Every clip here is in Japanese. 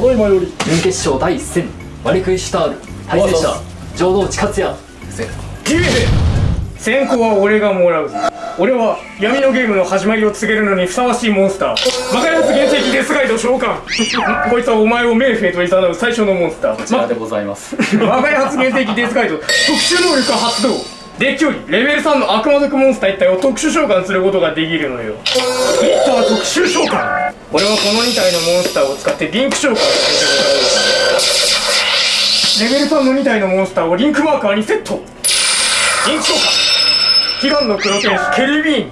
ただい。まより準決勝第1戦。マリクイシュタール。対戦者。浄土内克也。決めて先行は俺がもらう俺は闇のゲームの始まりを告げるのにふさわしいモンスター。魔界発原石デスガイド召喚。こいつはお前をメーフェイといざなう最初のモンスター。こちらでございます。魔界発原石デスガイド。特殊能力発動デッキよりレベル3の悪魔族モンスター一体を特殊召喚することができるのよ。ヒッター特殊召喚。俺はこの2体のモンスターを使ってリンク召喚させてもらうレベル3の2体のモンスターをリンクマーカーにセット。リンク召喚。悲願の黒天使ケルビーン。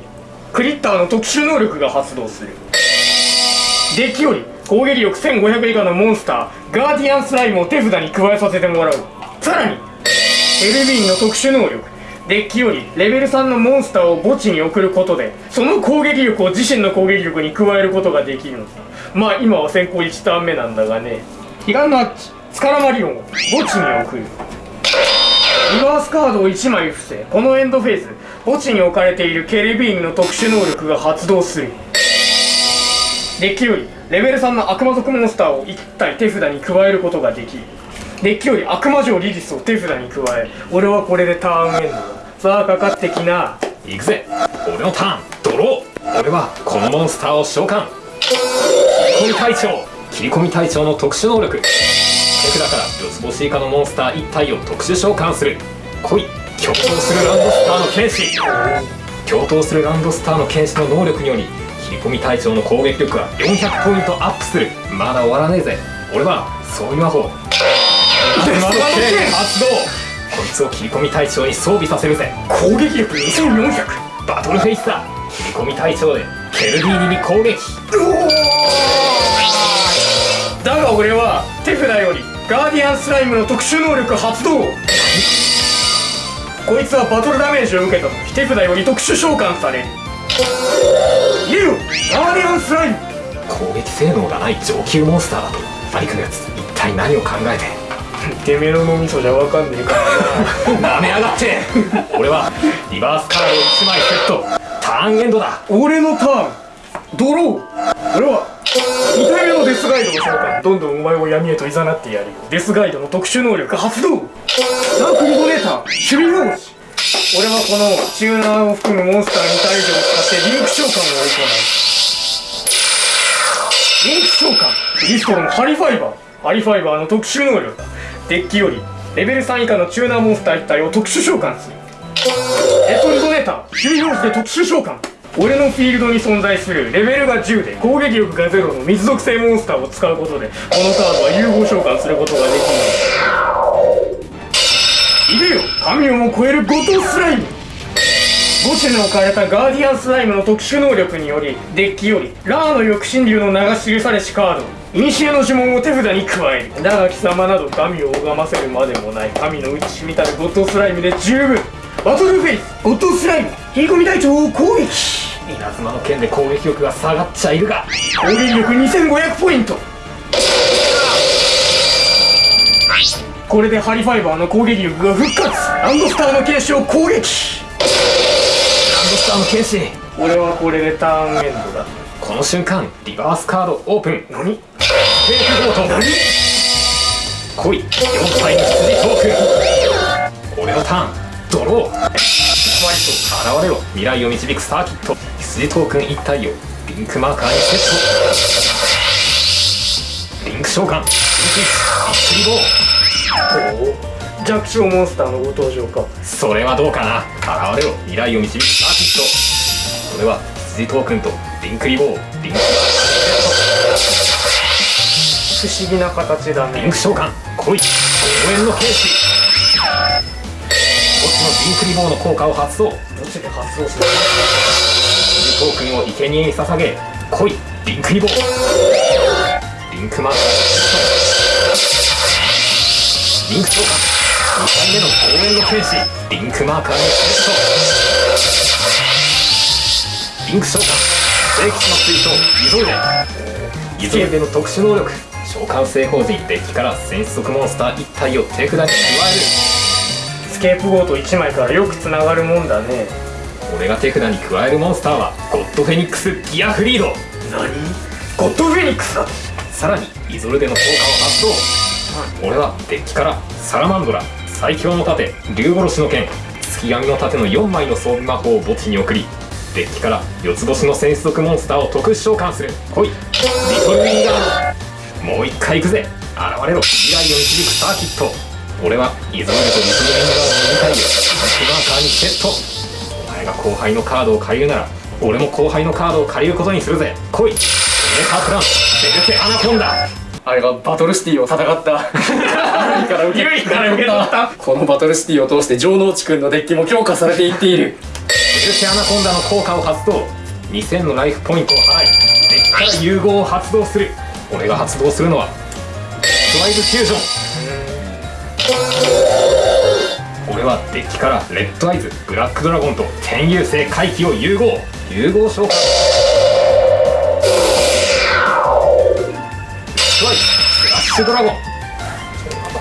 クリッターの特殊能力が発動する。デッキより攻撃力1500以下のモンスターガーディアンスライムを手札に加えさせてもらう。さらにケルビーンの特殊能力。デッキよりレベル3のモンスターを墓地に送ることでその攻撃力を自身の攻撃力に加えることができるの。さまあ今は先行1ターン目なんだがね。彼岸のアッチスカラマリオンを墓地に送る。リバースカードを1枚伏せこのエンドフェーズ墓地に置かれているケルビーンの特殊能力が発動する。デッキよりレベル3の悪魔族モンスターを1体手札に加えることができる。デッキより悪魔城リリスを手札に加え俺はこれでターンエンド。さあかかってきな。行くぜ。俺のターンドロー。俺はこのモンスターを召喚。切り込み隊長。切り込み隊長の特殊能力。手札から四つ星以下のモンスター1体を特殊召喚する。来い。共闘するランドスターの剣士。共闘するランドスターの剣士の能力により切り込み隊長の攻撃力が400ポイントアップする。まだ終わらねえぜ。俺はそういう魔法。デスト剣発動。こいつを切り込み隊長に装備させるぜ。攻撃力2400バトルフェイスだ。切り込み隊長でケルディーニに攻撃。だが俺は手札よりガーディアンスライムの特殊能力発動。こいつはバトルダメージを受けた時手札より特殊召喚される。リオガーディアンスライム。攻撃性能がない上級モンスターだとバイクのやつ一体何を考えて？てめえの脳みそじゃわかんねえからな。めやがって。俺はリバースカード1枚セット。ターンエンドだ。俺のターン。ドロー。俺は2体目のデスガイドを召喚どんどんお前を闇へと誘ってやるよ。デスガイドの特殊能力発動。ダークリボネーター。守備表示俺はこのチューナーを含むモンスター2体以上を使ってリンク召喚を行うリンク召喚。リストロンハリファイバーハリファイバーの特殊能力。デッキよりレベル3以下のチューナーモンスター1体を特殊召喚する。エトリドネーター守備表示で特殊召喚。俺のフィールドに存在するレベルが10で攻撃力が0の水属性モンスターを使うことでこのカードは融合召喚することができるいでよ神をも超えるゴトスライム。墓地に置かれたガーディアンスライムの特殊能力によりデッキよりラーの翼神竜の名が記されしカード。イニシエの呪文を手札に加えるだが貴様など神を拝ませるまでもない神の内しみたるゴッドスライムで十分。バトルフェイス。ゴッドスライム。切り込み隊長を攻撃稲妻の剣で攻撃。力が下がっちゃいるが。攻撃力2500ポイント。これでハリファイバーの攻撃力が復活。ランドスターの剣士を攻撃。ランドスターの剣士。俺はこれでターンエンドだ。この瞬間リバースカードオープン。何？テープゴー。ト来い4体の羊トー。ク俺のターンドロー。マリと現れろ未来を導くサーキット羊トークン1体をリンクマー。カーにセットリンク召喚リンクビックリボーお弱小モンスターのご登場かそれはどうかな現れろ未来を導くサーキットこれは羊トー。クンとリンクリボーリンクマー。カー。不思議な形だね。リンク召喚来い。応援の剣士。墓地のリンクリボーの効果を発動墓地で発動する？トークンを生贄に捧げ。来い。リンクリボーリンクマーカーリンク召喚2回目の応援の剣士。リンクマーカーにセットリンク召喚聖騎士の追走イゾルデイゾルデの特殊能力召喚成功時デッキから戦士族モンスター1体を手札に加える。スケープゴート1枚からよくつながるもんだね。俺が手札に加えるモンスターはゴッドフェニックスギアフリード。何？ゴッドフェニックスだ。さらにイゾルデの効果を発動。俺はデッキからサラマンドラ最強の盾竜殺しの剣月闇の盾の4枚の装備魔法を墓地に送りデッキから四つ星の戦士族モンスターを特殊召喚する。来い。リトルウィンガードもう一回行くぜ。現れろ。未来を導くサーキット。俺はイゾルデとリトルウィンガードの2体をランプマーカーにセット。お前が後輩のカードを借りるなら俺も後輩のカードを借りることにするぜ。来い。メカプラン。ベルテアナコンダ。あれがバトルシティを戦った。何から受けユイから受け取った。このバトルシティを通して城之内くんのデッキも強化されていっている。ベルテアナコンダの効果を発動。2000のライフポイントを払いデッキから融合を発動する俺が発動するのは。ドライブフュージョン。俺はデッキからレッドアイズブラックドラゴンと天遊星回帰を融合。融合召喚ストライクスラッシュドラゴン。こ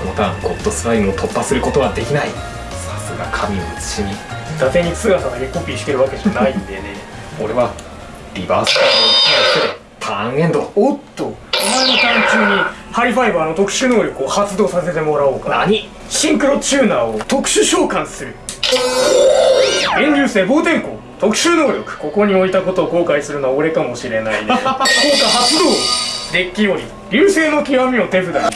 のターンゴッドスライムを突破することはできない。さすが神の写しみ伊達に姿だけコピーしてるわけじゃないんでね。俺はリバースカードを1枚捨ててターンエンド。おっとお前のターン中にハイファイバーの特殊能力を発動させてもらおうか。何？シンクロチューナーを特殊召喚する。遠流星防天光特殊能力ここに置いたことを後悔するのは俺かもしれないね。効果発動。デッキより流星の極みを手札に加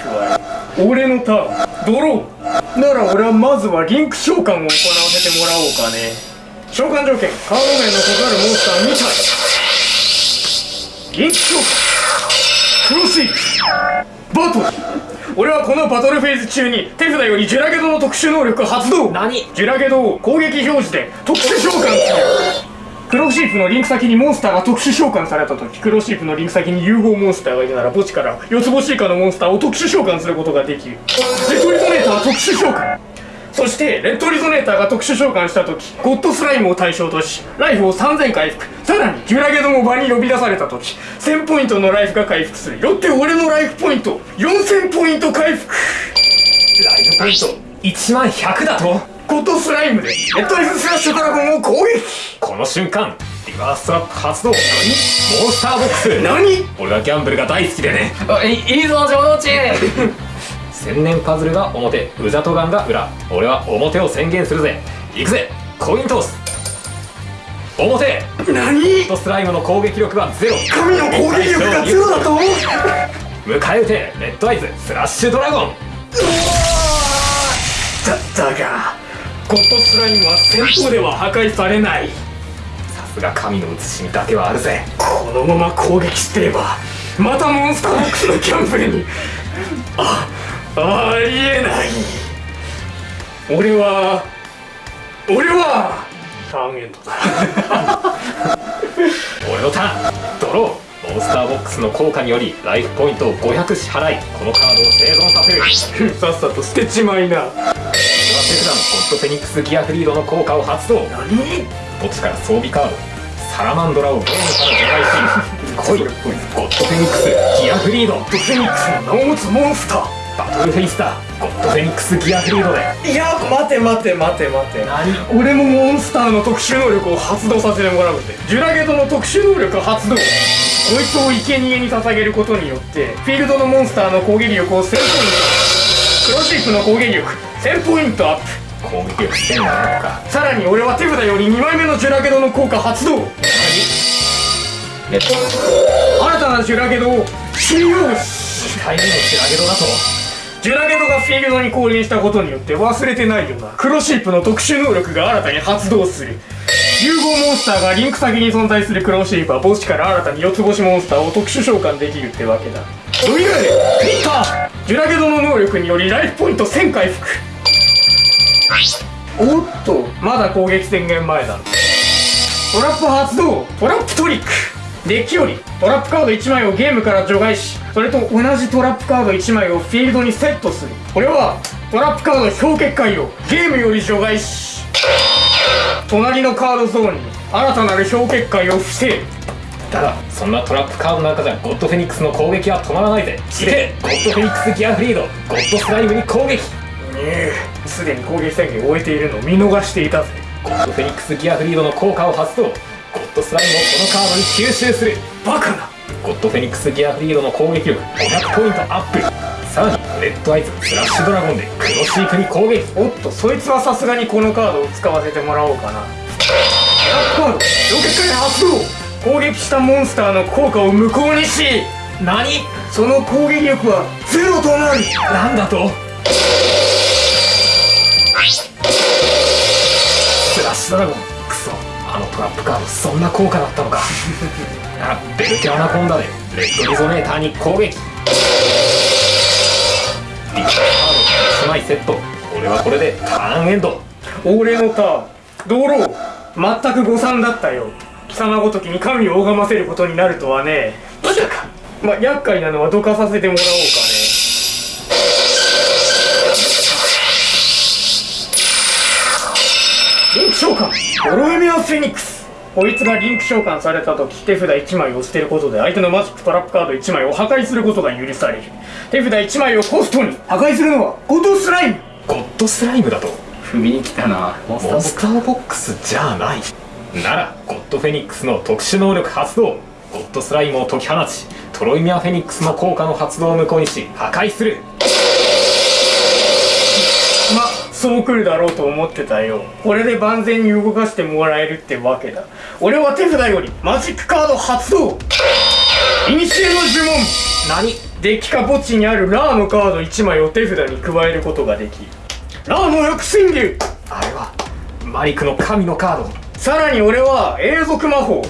え俺のターン。ドローなら俺はまずはリンク召喚を行わせてもらおうかね。召喚条件。カード名の異なるモンスター2体リンク召喚クロスイッチバトル。俺はこのバトルフェーズ中に手札よりジュラゲドの特殊能力発動。何？ジュラゲドを攻撃表示で特殊召喚する。黒シープのリンク先にモンスターが特殊召喚された時。黒シープのリンク先に融合モンスターがいるなら墓地から四つ星以下のモンスターを特殊召喚することができる。レッドリゾネーターは特殊召喚そしてレッドリゾネーターが特殊召喚した時ゴッドスライムを対象としライフを3000回復。さらにジュラゲドも場に呼び出された時1000ポイントのライフが回復する。よって俺のライフポイント4000ポイント回復。ライブポイント。1万100だとゴッドスライムでレッドアイズスラッシュドラゴンを攻撃。この瞬間リバーストラップ発動。モンスターボックス。何？俺はギャンブルが大好きでね。いいいぞ城之内千年パズルが表ウザトガンが裏。俺は表を宣言するぜ。行くぜコイントス。表。何？ゴッドスライムの攻撃力はゼロ。神の攻撃力がゼロだと思う？迎え撃てレッドアイズスラッシュドラゴン。だだが。ゴッドスライムは戦闘では破壊されない。さすが神の写しみだけはあるぜ。このまま攻撃してればまたモンスターボックスのキャンプルに。あありえない俺は俺はターンエンドだ。俺のターン。ドローモンスターボックスの効果によりライフポイントを500支払い。このカードを生存させる。さっさと捨てちまいな俺は手札のゴッドフェニックスギアフリードの効果を発動。何？墓地から？装備カード。サラマンドラをゲームから除外し。来い。ゴッドフェニックス。ギアフリード。ゴッドフェニックス。の名を持つモンスター。バトルフェイスターゴッドフェニックスギアフリードで。いや待て待て待て待て。何？俺もモンスターの特殊能力を発動させてもらうぜジュラゲドの特殊能力発動。こいつを生贄に捧げることによってフィールドのモンスターの攻撃力を1000ポイント。クロシープの攻撃力。1000ポイントアップ。攻撃力1700か。さらに俺は手札より2枚目のジュラゲドの効果発動。新たなジュラゲドを使用し。2回目のシラゲドだとジュラゲドがフィールドに降臨したことによって忘れてないよなクロシープの特殊能力が新たに発動する。融合モンスターがリンク先に存在するクロシープは墓地から新たに四つ星モンスターを特殊召喚できるってわけだ。蘇れピッタージュラゲドの能力によりライフポイント1000回復おっとまだ攻撃宣言前だ。トラップ発動！トラップトリックデッキよりトラップカード1枚をゲームから除外しそれと同じトラップカード1枚をフィールドにセットする。これはトラップカード氷結界をゲームより除外し隣のカードゾーンに新たなる氷結界を防ぐただそんなトラップカードの中じゃゴッドフェニックスの攻撃は止まらないぜ。いけ。ゴッドフェニックスギアフリード。ゴッドスライムに攻撃。ええ。すでに攻撃宣言を終えているのを見逃していたぜ。ゴッドフェニックスギアフリードの効果を発動ドスライムをこのカードに吸収する。バカな。ゴッドフェニックスギアフリードの攻撃力。500ポイントアップ。さらにレッドアイズスラッシュドラゴンで黒シークに攻撃。おっとそいつはさすがにこのカードを使わせてもらおうかな。ブラックカードロケットで発動。攻撃したモンスターの効果を無効にし何？その攻撃力はゼロとなり。なんだと？スラッシュドラゴン。トラップカードそんな効果だったのか。ならベルテアナコンダでレッドリゾネーターに攻撃。リカード1枚セット。俺はこれでターンエンド。俺のターン。道路全く誤算だったよ。貴様ごときに神を拝ませることになるとはね。まさか。まあ厄介なのはどかさせてもらおうかリンク召喚。オロエメアフェニックス。こいつがリンク召喚された時手札1枚を捨てることで相手のマジックトラップカード1枚を破壊することが許される。手札1枚をコストに破壊する。のはゴトスライム。ゴッドスライムだと。踏みに来たな。モンスターボックスモンスターボックスじゃない。ならゴッドフェニックスの特殊能力発動。ゴッドスライムを解き放ちトロイミアフェニックスの効果の発動を無効にし破壊するそう来るだろうと思ってたよ。これで万全に動かしてもらえるってわけだ。俺は手札よりマジックカード発動。イニシエの呪文。何？デッキか墓地にあるラーのカード。1枚を手札に加えることができる。ラーの抑神流あれはマリクの神のカード。さらに俺は永続魔法。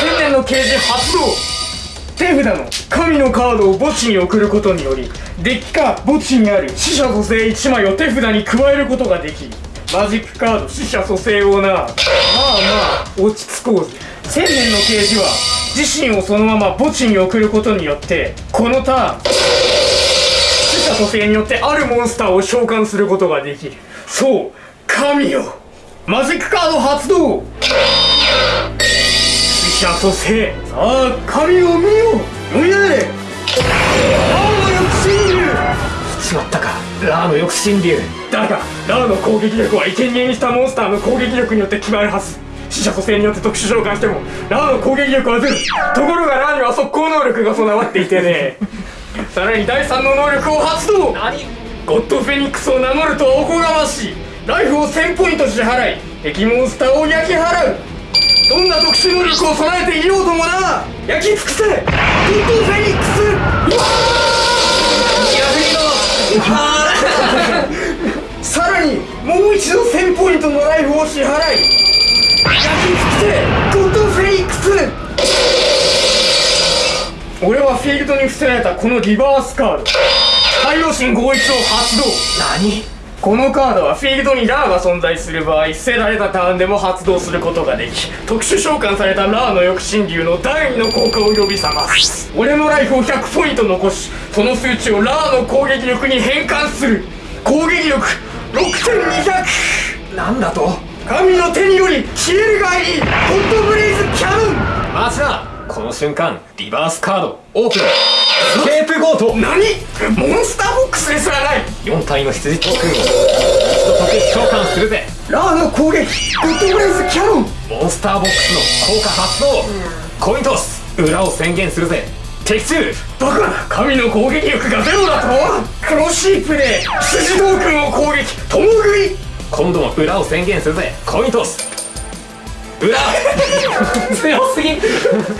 千年の啓示発動。手札の神のカードを墓地に送ることによりデッキか墓地にある死者蘇生1枚を手札に加えることができる。マジックカード死者蘇生をな。まあまあ落ち着こうぜ千年の啓示は自身をそのまま墓地に送ることによってこのターン死者蘇生によってあるモンスターを召喚することができる。そう神よ。マジックカード発動。死者蘇生さあ神を見よ。読みなれ。青の抑神流しまったか。ラーの抑神流だがラーの攻撃力は生贄にしたモンスターの攻撃力によって決まるはず。死者蘇生によって特殊召喚してもラーの攻撃力はゼロところがラーには速攻能力が備わっていてね。さらに第3の能力を発動。何？ゴッドフェニックスを名乗るとはおこがましいライフを1000ポイント支払い。敵モンスターを焼き払うどんな特殊能力を備えていようともな。焼き尽くせ。ゴッドフェニックスうわー。さらにもう一度1000ポイントのライフを支払い。焼き尽くせ。ゴッドフェニックス俺はフィールドに伏せられたこのリバースカード。太陽神合一を発動。何？このカードはフィールドにラーが存在する場合捨てられたターンでも発動することができ特殊召喚されたラーの抑神流の第2の効果を呼び覚ます。俺のライフを100ポイント残しその数値をラーの攻撃力に変換する。攻撃力6200なんだと。神の手により消えるがいい。ホットブレイズキャノン。マジだこの瞬間リバースカードオープン。スケープゴート。何？モンスターボックスですらない。4体の羊。トークンを一度特殊召喚するぜ。ラーの攻撃ホットブレイズキャノン。モンスターボックスの効果発動。コイントス裏を宣言するぜ。的中。バカな。神の攻撃力がゼロだと？黒シープで筋トークンを攻撃。共食い。今度も裏を宣言するぜ。コイントス裏。強すぎ。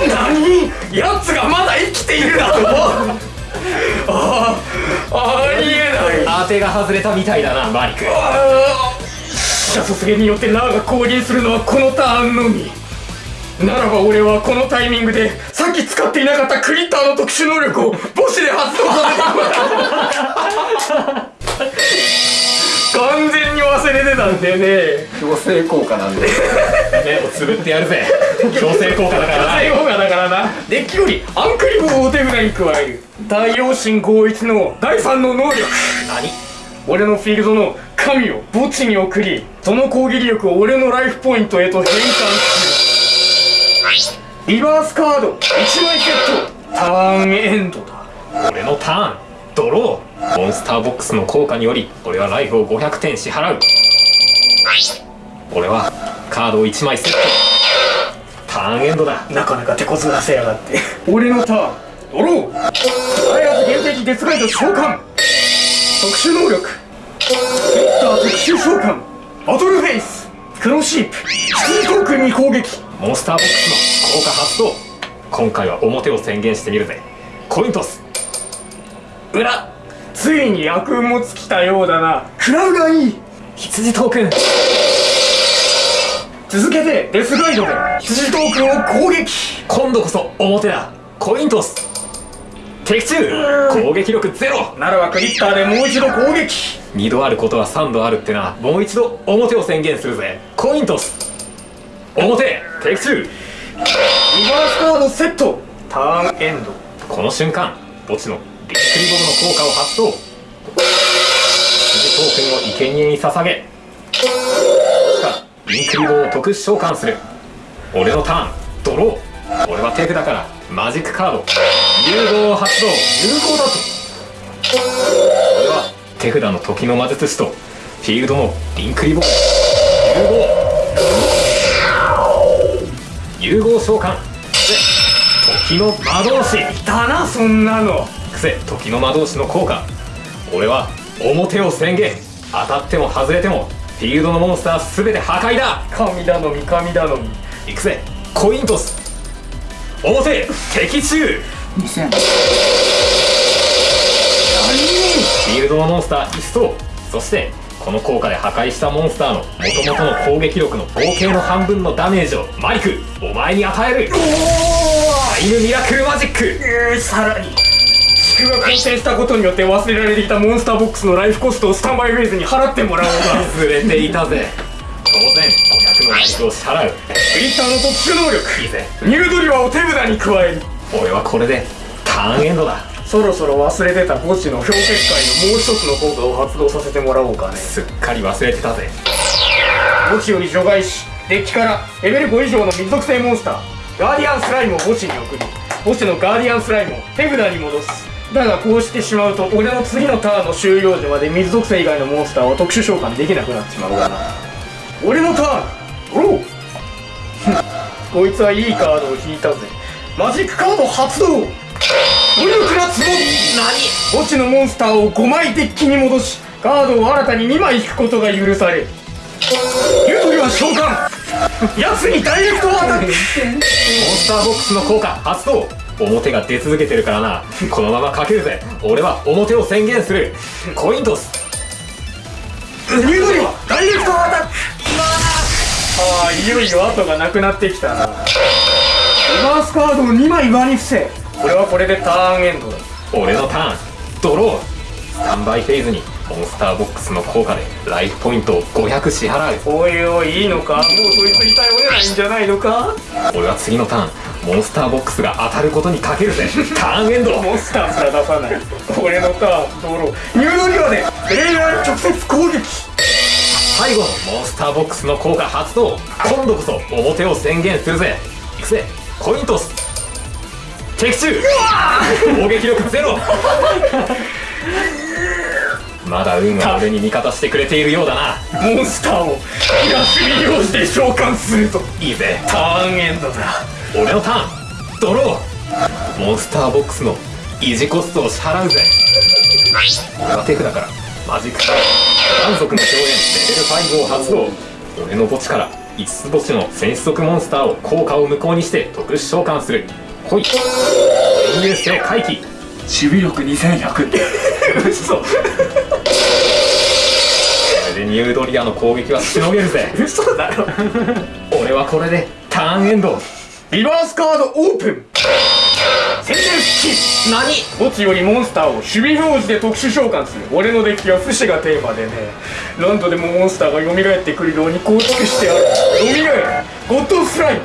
何？奴がまだ生きているだとああありえない。当てが外れたみたいだなマリク。あー死者蘇生によってラーが降臨するのはこのターンのみ。ならば俺はこのタイミングでさっき使っていなかったクリッターの特殊能力を母子で発動させた完全に忘れてたんだよね。強制効果なんで。目をつぶってやるぜ。強制効果だからな。最後がだからな。デッキよりアンクリボーを手札に加える。太陽神合一の第3の能力。何？俺のフィールドの神を墓地に送りその攻撃力を俺のライフポイントへと変換する。リバースカード1枚セット。ターンエンドだ。俺のターン。ドローモンスターボックスの効果により俺はライフを500点支払う。俺はカードを1枚セット。ターンエンドだ。なかなか手こずらせやがって。俺のターン。ドロー開発原石デスガイド召喚。特殊能力。スリッター特殊召喚。バトルフェイス。クロシープ。羊トークンに攻撃。モンスターボックスの効果発動。今回は表を宣言してみるぜ。コイントス。裏ついに悪運も尽きたようだな。食らうがいい。羊トーク。ン続けてデスガイドで。羊トークンを攻撃。今度こそ表だ。コイントス。的中。攻撃力ゼロ。ならばクリッターでもう一度攻撃。2度あることは3度あるってな。もう一度表を宣言するぜ。コイントス。表的中。リバースカードセット。ターンエンド。この瞬間墓地のリックリボムの効果を発動。羊トークンを生贄に捧げ。しかリンクリボを特殊召喚する。俺のターンドロー。俺は手札からマジックカード。融合を発動。融合だと。俺は手札の時の魔術師とフィールドのリンクリボム融合。融合召喚。で時の魔導士。だなそんなの。癖時の魔導士の効果。俺は表を宣言。当たっても外れてもフィールドのモンスター全て破壊だ。神頼み神頼み。いくぜコイントス。表敵中。2000フィールドのモンスター一層。そしてこの効果で破壊したモンスターの元々の攻撃力の合計の半分のダメージをマリクお前に与える。タイムミラクルマジック。えー、さらに地区が完成したことによって忘れられていたモンスターボックスのライフコストをスタンバイフェーズに払ってもらおうか忘れていたぜ。当然500のライフを支払うクリッターの特殊能力。いいぜ。ニュードリバーを手札に加える。俺はこれでターンエンドだ。そろそろ忘れてた墓地の氷結界のもう一つの効果を発動させてもらおうかね。すっかり忘れてたぜ。墓地より除外しデッキからレベル5以上の水属性モンスター。ガーディアンスライムを墓地に送り墓地のガーディアンスライムを手札に戻すだがこうしてしまうと俺の次のターンの終了時まで水属性以外のモンスターは特殊召喚できなくなってしまう。がな俺のターン？ドローこいつはいいカードを引いたぜ。マジックカード発動！努力なつぼみ墓地のモンスターを5枚デッキに戻しカードを新たに2枚引くことが許される。ユートリは召喚！奴にダイレクトアタック！モンスターボックスの効果発動表が出続けてるからな。このままかけるぜ。俺は表を宣言する。コイントス。ニュードリは？ダイレクトアタックああいよいよ後がなくなってきたな。リバースカードを2枚上に伏せ。これはこれでターンエンドだ。俺のターン。ドロー。スタンバイフェーズにモンスターボックスの効果でライフポイントを500支払う。おいおいいいのか？もうそいつに頼れないんじゃないのか？俺は次のターンモンスターボックスが当たることにかけるぜ。ターンエンド。モンスターすら出さない。俺のターンドローニュードリはで。プレイヤ直接攻撃。最後のモンスターボックスの効果発動。今度こそ表を宣言するぜ。いくぜ。コイントス。的中。攻撃力ゼロ。まだ運は俺に味方してくれているようだな。モンスターを東に利用して召喚すると。いいぜ。ターンエンドだ俺のターンドロー。モンスターボックスの維持コストを支払うぜ。俺は手札から。マジック。カード断族の表現レベル5を発動。俺の墓地から5つ星の戦士族モンスターを効果を無効にして特殊召喚する。ほい。潜入性回帰守備力2100嘘。これでニュードリアの攻撃はしのげるぜ。嘘だろ。俺はこれでターンエンドリバースカードオープン。宣伝復帰何？墓地よりモンスターを守備表示で特殊召喚する。俺のデッキは不死がテーマでね。何度でもモンスターが蘇ってくるように構築してある。蘇るゴッドスライム。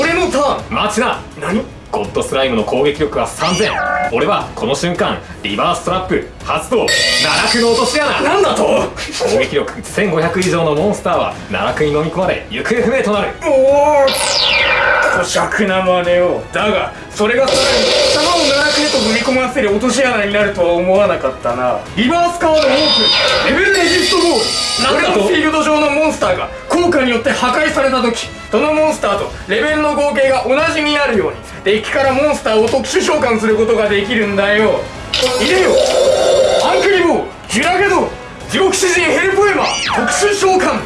俺のターン。待ちな。何？ゴッドスライムの攻撃力は3000俺はこの瞬間リバーストラップ発動。奈落の落とし穴。なんだと？攻撃力1500以上のモンスターは奈落に飲み込まれ行方不明となる。おお粗尺な真似を。だがそれがさらにと踏み込ませる落とし穴になるとは思わなかったな。リバースカードオープンレベルレジストゴール。俺のフィールド上のモンスターが効果によって破壊された時。そのモンスターとレベルの合計が同じになるように。デッキからモンスターを特殊召喚することができるんだよ。入れよ。アンクリボー。ジュラゲド地獄詩人ヘルポエマ特殊召喚。タイ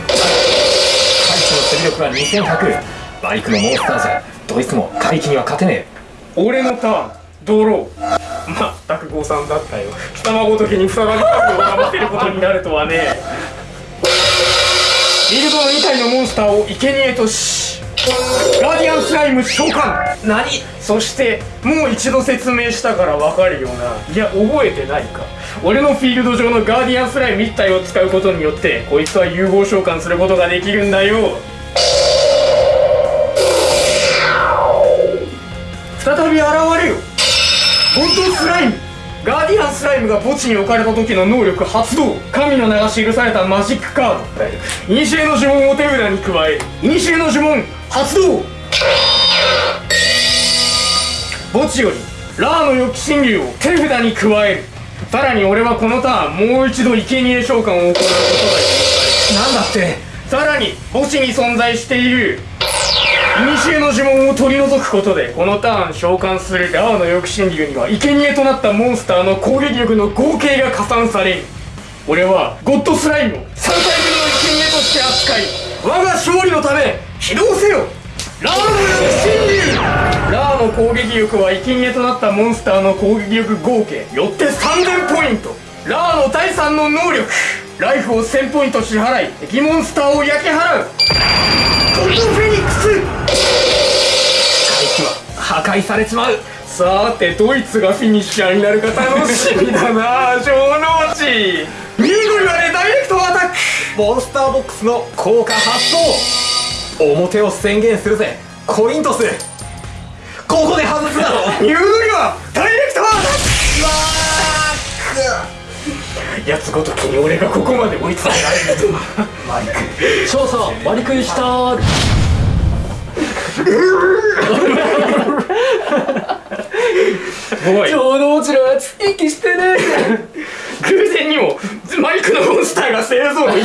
チの守備力は2100バリクのモンスターじゃ。どいつも怪奇には勝てね俺のターンドローまったく誤算だったよ。貴様ごときに再びカードをかませることになるとはね。フィールドの2体のモンスターを生贄としガーディアンスライム召喚。何？そしてもう一度説明したからわかるよな。いや覚えてないか。俺のフィールド上のガーディアンスライム1体を使うことによってこいつは融合召喚することができるんだよ。再び現れよゴッドスライムガーディアンスライムが墓地に置かれた時の能力発動。神の名が記されたマジックカード。イニシエの呪文を手札に加えイニシエの呪文発動。墓地よりラーの予期神竜を手札に加える。さらに俺はこのターンもう一度生贄召喚を行うことが許されなんだって。さらに墓地に存在している。古の呪文を取り除くことでこのターン召喚するラーの抑神竜には生贄となったモンスターの攻撃力の合計が加算される。俺はゴッドスライム。を3体分の生贄として扱い。我が勝利のため起動せよ。ラーの抑神竜ラーの攻撃力は生贄となったモンスターの攻撃力合計よって3000ポイント。ラーの第3の能力。ライフを1000ポイント支払い敵モンスターを焼き払う。ゴッドフェニックス。え怪奇は破壊されちまう。さてドイツがフィニッシャーになるか楽しみだな。城之内。ミューゴリはねダイレクトアタック。モンスターボックスの効果発動。表を宣言するぜ。コイントスここで外すだろミューゴリはダイレクトアタックやつごときに俺がここまで追い詰められるとはマイク。勝者割り食いしたおい城之内のやつ息してね偶然にもマイクのモンスターが製造に